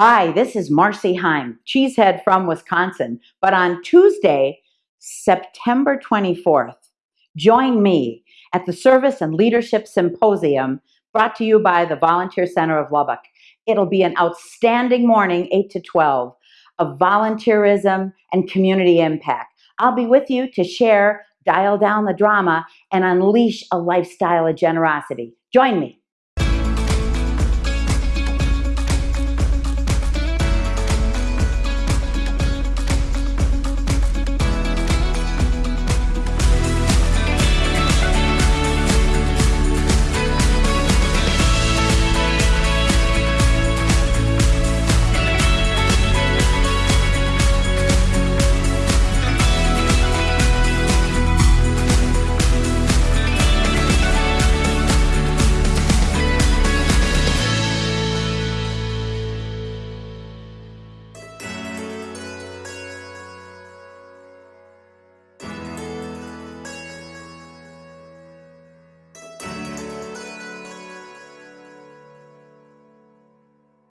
Hi, this is Marcy Heim, cheesehead from Wisconsin. But on Tuesday, September 24th, join me at the Service and Leadership Symposium brought to you by the Volunteer Center of Lubbock. It'll be an outstanding morning, 8 to 12, of volunteerism and community impact. I'll be with you to share, dial down the drama, and unleash a lifestyle of generosity. Join me.